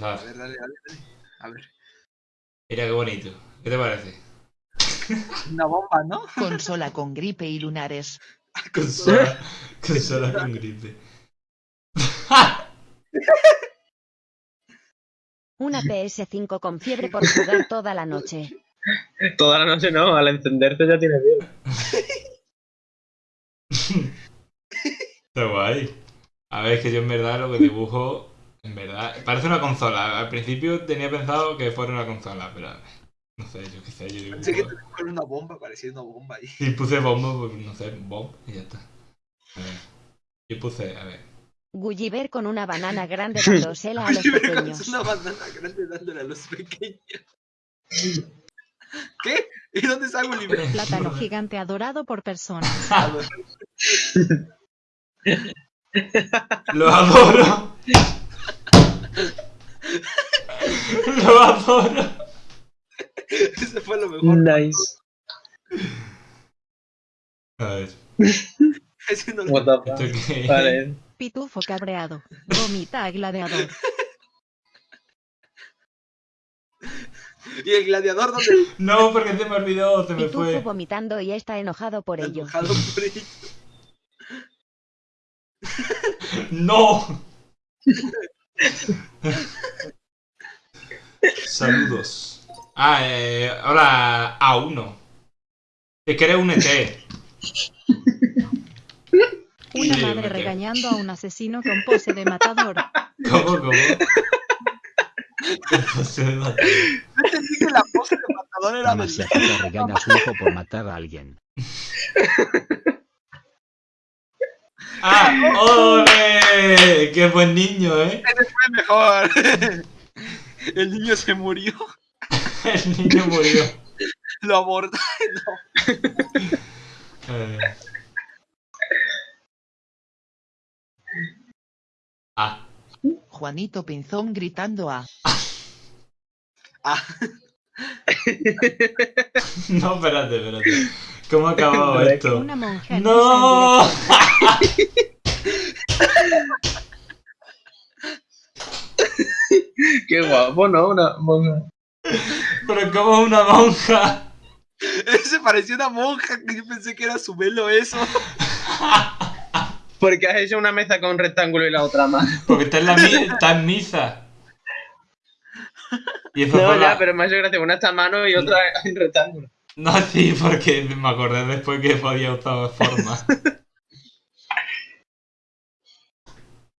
A ver, dale, dale, dale. A ver. Mira qué bonito. ¿Qué te parece? Una bomba, ¿no? Consola con gripe y lunares. Consola, consola con gripe. Una PS5 con fiebre por jugar toda la noche. Toda la noche no, al encenderse ya tiene bien. Está guay. A ver, es que yo en verdad lo que dibujo, en verdad, parece una consola. Al principio tenía pensado que fuera una consola, pero no sé, yo qué sé, yo Pensé que dibujo. te con una bomba, parecía una bomba ahí. Y puse bombo, pues no sé, bomb y ya está. A ver. Yo puse, a ver. Gulliver con una banana grande dándosela a los pequeños. Una banana grande dándole a los pequeños. ¿Qué? ¿Y dónde está Gulliver? Plátano gigante adorado por personas. ¡Lo adoro! ¡Lo adoro! Ese fue lo mejor. Nice. A ver, Ese no lo- What the. Vale. Pitufo cabreado. Vomita a gladiador. ¿Y el gladiador dónde No, porque se me olvidó, se me Pitufo fue. vomitando y está enojado por está ello. enojado por ello? ¡No! Saludos. Ah, eh, ahora A1. Es que eres un ET. Una Sí, madre me- regañando a un asesino con pose de matador. ¿Cómo, cómo? Pose de matador. Yo entendí que la pose de matador era se agita regaña a su hijo por matar a alguien. ¡Ah! ¡Ole! ¡Qué buen niño, eh! fue mejor. El niño se murió. El niño murió. Lo abordaron. Eh. Ah, Juanito Pinzón gritando a. Ah, no, espérate, espérate. ¿Cómo ha acabado esto? Una monja en ¡No! Qué guapo, ¿no? Una monja. Pero como una monja. ese parecía una monja que yo pensé que era su velo eso. Porque has hecho una mesa con un rectángulo y la otra más. Porque está en, la mi- está en misa. Y eso No, ya, la- pero me ha hecho gracia. Una está a mano y otra en rectángulo. No, sí, porque me acordé después que podía usar forma.